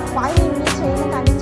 怀疑你ย的感觉